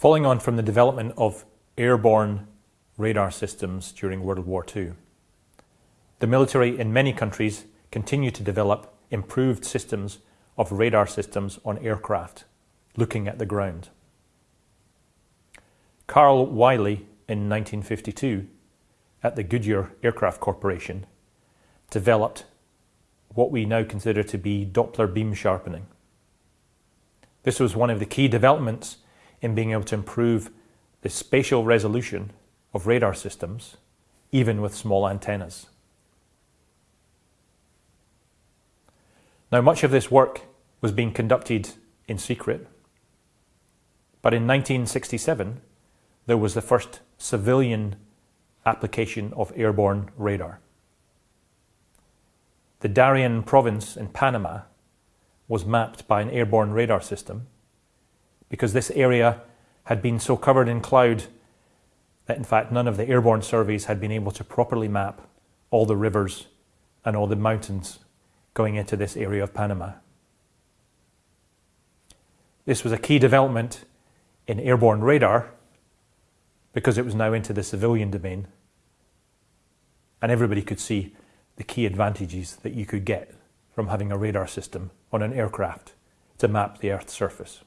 Following on from the development of airborne radar systems during World War II, the military in many countries continue to develop improved systems of radar systems on aircraft looking at the ground. Carl Wiley in 1952 at the Goodyear Aircraft Corporation developed what we now consider to be Doppler beam sharpening. This was one of the key developments in being able to improve the spatial resolution of radar systems, even with small antennas. Now, much of this work was being conducted in secret, but in 1967, there was the first civilian application of airborne radar. The Darien province in Panama was mapped by an airborne radar system because this area had been so covered in cloud that in fact none of the airborne surveys had been able to properly map all the rivers and all the mountains going into this area of Panama. This was a key development in airborne radar because it was now into the civilian domain and everybody could see the key advantages that you could get from having a radar system on an aircraft to map the Earth's surface.